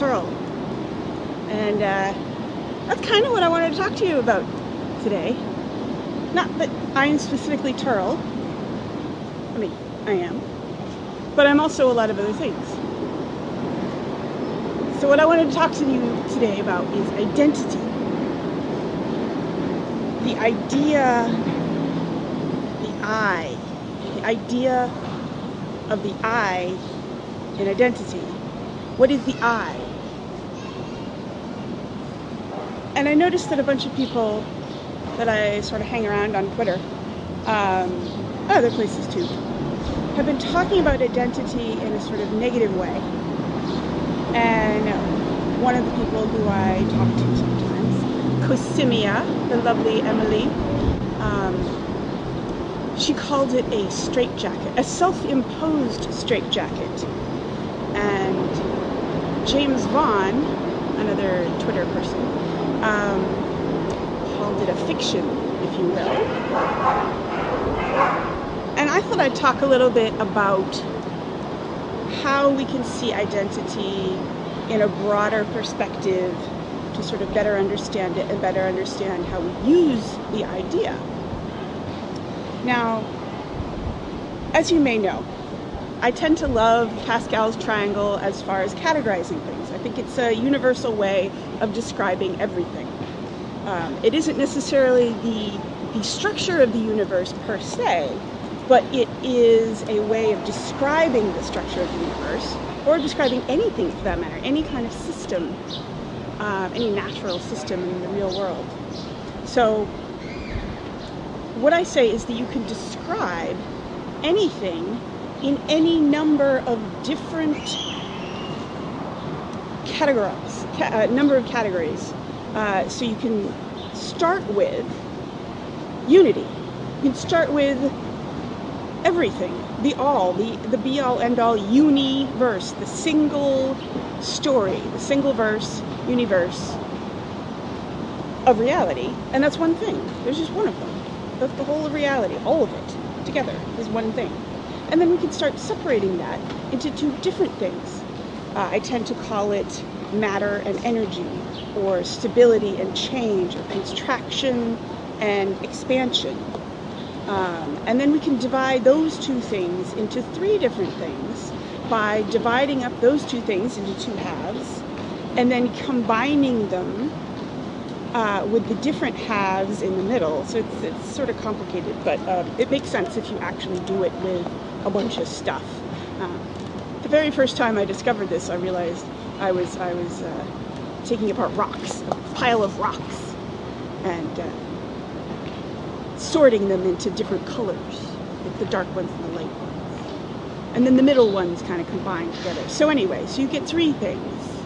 I'm And uh, that's kind of what I wanted to talk to you about today. Not that I'm specifically Turl. I mean, I am. But I'm also a lot of other things. So what I wanted to talk to you today about is identity. The idea, the I, the idea of the I in identity. What is the I? And I noticed that a bunch of people that I sort of hang around on Twitter, um, other places too, have been talking about identity in a sort of negative way. And one of the people who I talk to sometimes, Cosimia, the lovely Emily, um, she called it a straitjacket, a self-imposed straitjacket. James Vaughn, another Twitter person, um, called it a fiction, if you will. And I thought I'd talk a little bit about how we can see identity in a broader perspective to sort of better understand it and better understand how we use the idea. Now, as you may know, I tend to love Pascal's triangle as far as categorizing things. I think it's a universal way of describing everything. Um, it isn't necessarily the, the structure of the universe per se, but it is a way of describing the structure of the universe, or describing anything for that matter, any kind of system, uh, any natural system in the real world. So what I say is that you can describe anything in any number of different categories, ca uh, number of categories. Uh, so you can start with unity. You can start with everything, the all, the, the be all end all universe, the single story, the single verse, universe of reality. And that's one thing. There's just one of them. That's the whole of reality, all of it together is one thing. And then we can start separating that into two different things. Uh, I tend to call it matter and energy, or stability and change, or contraction and expansion. Um, and then we can divide those two things into three different things by dividing up those two things into two halves and then combining them uh, with the different halves in the middle. So it's, it's sort of complicated, but uh, it makes sense if you actually do it with a bunch of stuff. Uh, the very first time I discovered this, I realized I was I was uh, taking apart rocks, a pile of rocks, and uh, sorting them into different colors, like the dark ones and the light ones. And then the middle ones kind of combined together. So anyway, so you get three things,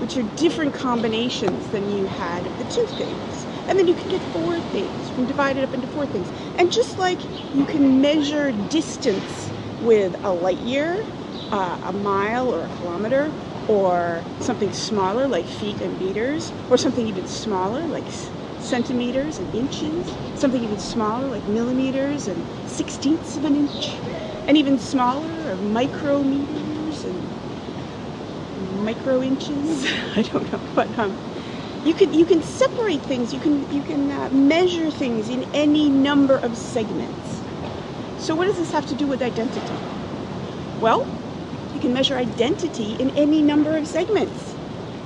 which are different combinations than you had of the two things. And then you can get four things. You can divide it up into four things. And just like you can measure distance with a light year, uh, a mile or a kilometer, or something smaller like feet and meters, or something even smaller like centimeters and inches, something even smaller like millimeters and sixteenths of an inch, and even smaller or micrometers and micro inches. I don't know, but um, you can you can separate things. You can you can uh, measure things in any number of segments. So what does this have to do with identity? Well, you can measure identity in any number of segments.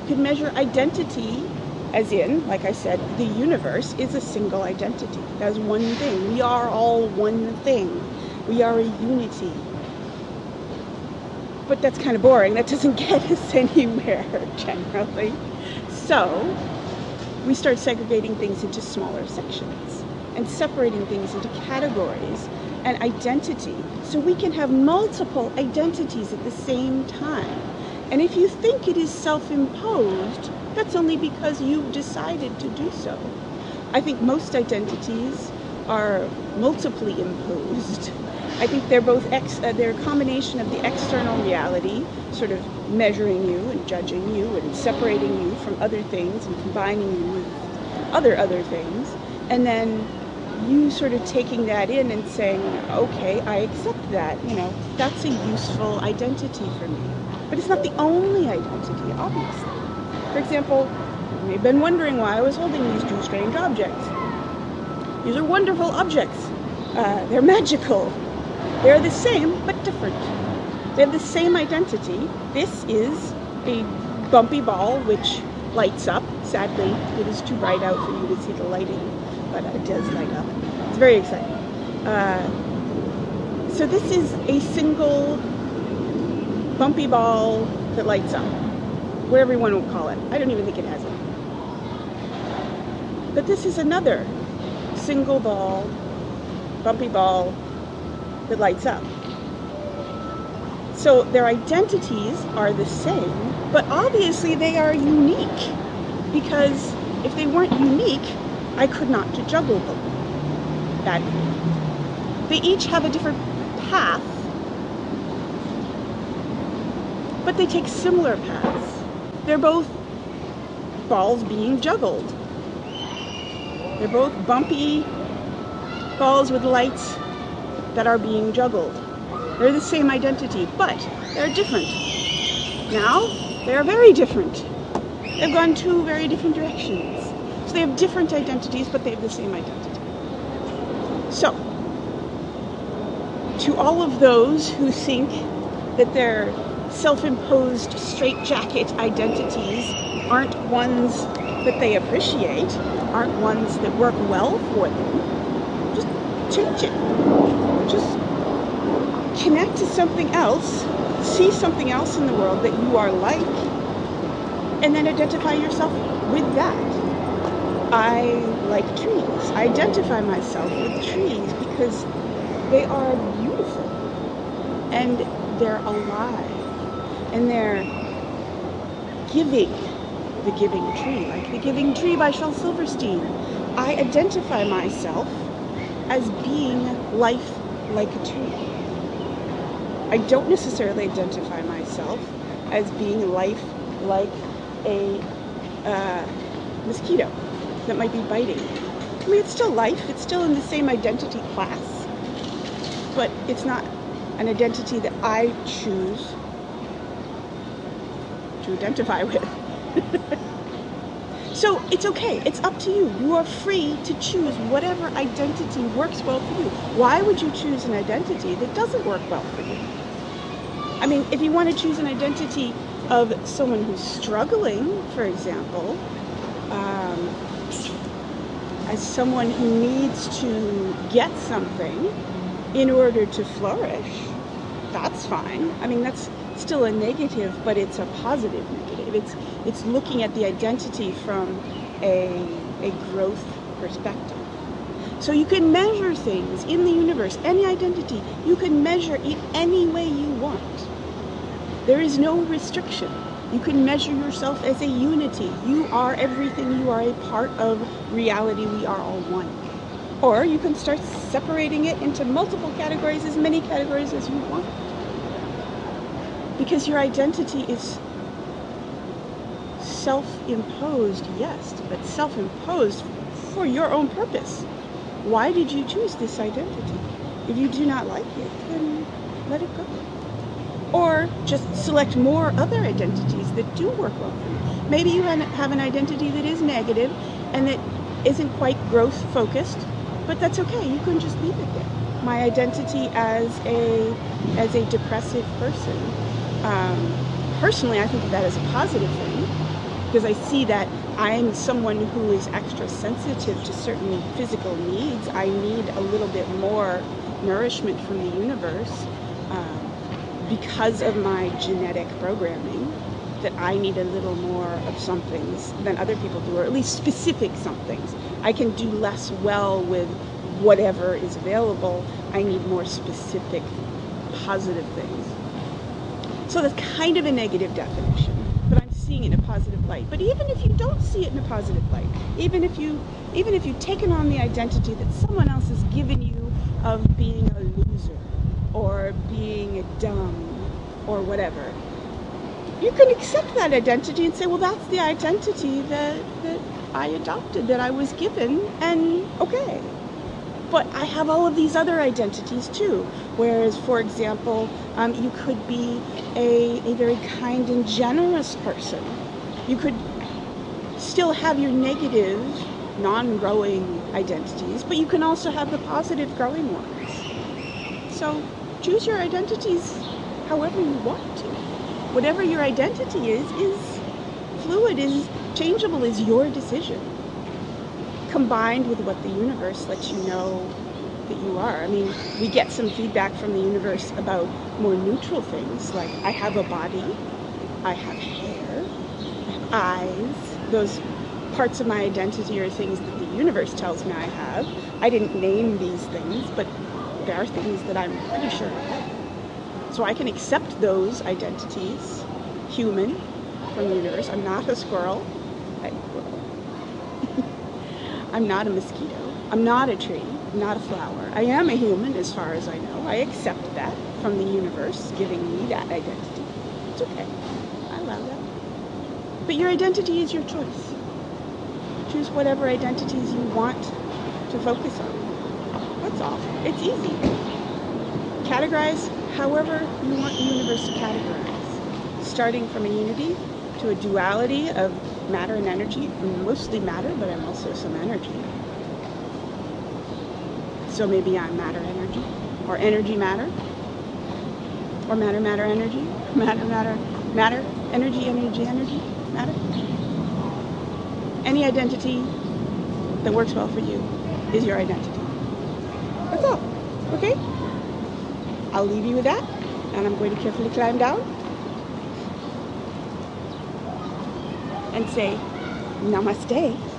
You can measure identity as in, like I said, the universe is a single identity. That's one thing. We are all one thing. We are a unity. But that's kind of boring. That doesn't get us anywhere generally. So we start segregating things into smaller sections and separating things into categories and identity. So we can have multiple identities at the same time. And if you think it is self-imposed, that's only because you've decided to do so. I think most identities are multiply imposed I think they're both ex, uh, they're a combination of the external reality, sort of measuring you and judging you and separating you from other things and combining you with other other things, and then you sort of taking that in and saying, okay, I accept that, you know, that's a useful identity for me. But it's not the only identity, obviously. For example, you've been wondering why I was holding these two strange objects. These are wonderful objects. Uh, they're magical. They're the same, but different. They have the same identity. This is a bumpy ball which lights up. Sadly, it is too bright out for you to see the lighting, but it does light up. It's very exciting. Uh, so this is a single bumpy ball that lights up. Whatever you want to call it. I don't even think it has it. But this is another single ball, bumpy ball that lights up. So their identities are the same, but obviously they are unique because if they weren't unique, I could not juggle them. That they each have a different path, but they take similar paths. They're both balls being juggled. They're both bumpy balls with lights that are being juggled. They're the same identity, but they're different. Now, they're very different. They've gone two very different directions. So they have different identities, but they have the same identity. So, to all of those who think that their self-imposed straitjacket identities aren't ones that they appreciate, aren't ones that work well for them, just change it. Just connect to something else, see something else in the world that you are like, and then identify yourself with that. I like trees. I identify myself with trees because they are beautiful and they're alive and they're giving the giving tree, like the giving tree by Shel Silverstein. I identify myself as being life like a tree. I don't necessarily identify myself as being life like a uh, mosquito that might be biting. I mean, it's still life, it's still in the same identity class, but it's not an identity that I choose to identify with. So it's okay, it's up to you. You are free to choose whatever identity works well for you. Why would you choose an identity that doesn't work well for you? I mean, if you want to choose an identity of someone who's struggling, for example, um, as someone who needs to get something in order to flourish, that's fine. I mean, that's still a negative, but it's a positive negative. It's it's looking at the identity from a a growth perspective. So you can measure things in the universe, any identity, you can measure it any way you want. There is no restriction. You can measure yourself as a unity. You are everything. You are a part of reality. We are all one. Or you can start separating it into multiple categories, as many categories as you want. Because your identity is self-imposed, yes, but self-imposed for your own purpose. Why did you choose this identity? If you do not like it, then let it go or just select more other identities that do work well for you. Maybe you have an identity that is negative and that isn't quite growth focused, but that's okay. You can just leave it there. My identity as a as a depressive person, um, personally, I think of that as a positive thing because I see that I'm someone who is extra sensitive to certain physical needs. I need a little bit more nourishment from the universe. Um, because of my genetic programming that I need a little more of some things than other people do, or at least specific some things. I can do less well with whatever is available. I need more specific positive things. So that's kind of a negative definition, seeing it in a positive light. But even if you don't see it in a positive light, even if you even if you've taken on the identity that someone else has given you of being a loser, or being dumb or whatever. You can accept that identity and say, well, that's the identity that, that I adopted, that I was given, and okay. But I have all of these other identities too. Whereas, for example, um, you could be a, a very kind and generous person. You could still have your negative, non-growing identities, but you can also have the positive growing ones. So choose your identities however you want to. Whatever your identity is, is fluid, is changeable, is your decision combined with what the universe lets you know that you are. I mean, we get some feedback from the universe about more neutral things, like I have a body, I have hair, I have eyes. Those parts of my identity are things that the universe tells me I have. I didn't name these things, but there are things that I'm pretty sure. So I can accept those identities, human, from the universe. I'm not a squirrel. I, I'm not a mosquito. I'm not a tree. Not a flower. I am a human as far as I know. I accept that from the universe giving me that identity. It's okay. I allow that. But your identity is your choice. Choose whatever identities you want to focus on. That's all. It's easy. Categorize however you want the universe to categorize. Starting from a unity to a duality of matter and energy, mostly matter, but I'm also some energy. So maybe I'm matter energy, or energy matter, or matter matter energy, matter matter matter, energy energy energy, matter. Any identity that works well for you is your identity. That's all. Okay? I'll leave you with that, and I'm going to carefully climb down and say namaste.